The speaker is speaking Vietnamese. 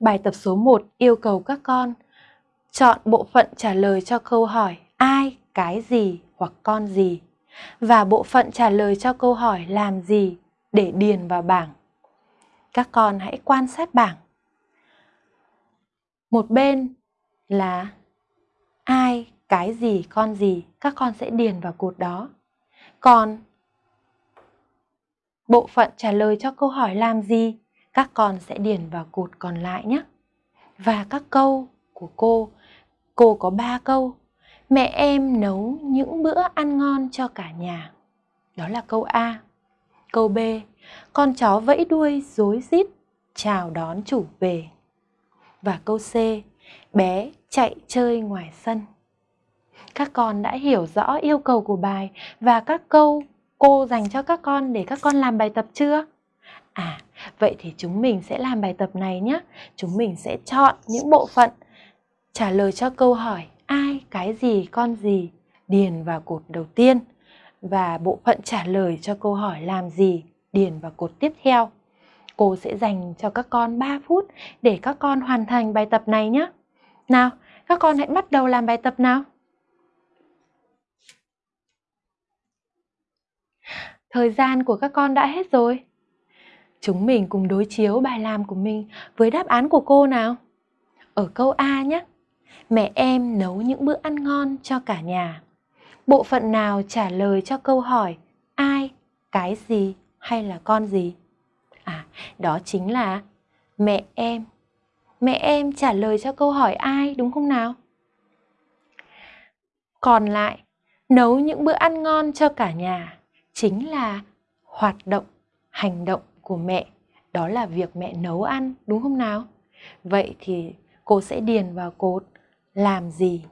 Bài tập số 1 yêu cầu các con chọn bộ phận trả lời cho câu hỏi ai, cái gì hoặc con gì và bộ phận trả lời cho câu hỏi làm gì để điền vào bảng. Các con hãy quan sát bảng. Một bên là ai, cái gì, con gì, các con sẽ điền vào cột đó. Còn bộ phận trả lời cho câu hỏi làm gì, các con sẽ điền vào cột còn lại nhé. Và các câu của cô, cô có 3 câu. Mẹ em nấu những bữa ăn ngon cho cả nhà. Đó là câu A. Câu B, con chó vẫy đuôi rối rít chào đón chủ về. Và câu C, bé chạy chơi ngoài sân. Các con đã hiểu rõ yêu cầu của bài và các câu cô dành cho các con để các con làm bài tập chưa? À, vậy thì chúng mình sẽ làm bài tập này nhé. Chúng mình sẽ chọn những bộ phận trả lời cho câu hỏi ai, cái gì, con gì điền vào cột đầu tiên và bộ phận trả lời cho câu hỏi làm gì điền vào cột tiếp theo. Cô sẽ dành cho các con 3 phút để các con hoàn thành bài tập này nhé. Nào, các con hãy bắt đầu làm bài tập nào. Thời gian của các con đã hết rồi. Chúng mình cùng đối chiếu bài làm của mình với đáp án của cô nào. Ở câu A nhé. Mẹ em nấu những bữa ăn ngon cho cả nhà. Bộ phận nào trả lời cho câu hỏi ai, cái gì hay là con gì? À, đó chính là mẹ em. Mẹ em trả lời cho câu hỏi ai đúng không nào? Còn lại, nấu những bữa ăn ngon cho cả nhà chính là hoạt động, hành động của mẹ. Đó là việc mẹ nấu ăn, đúng không nào? Vậy thì cô sẽ điền vào cột làm gì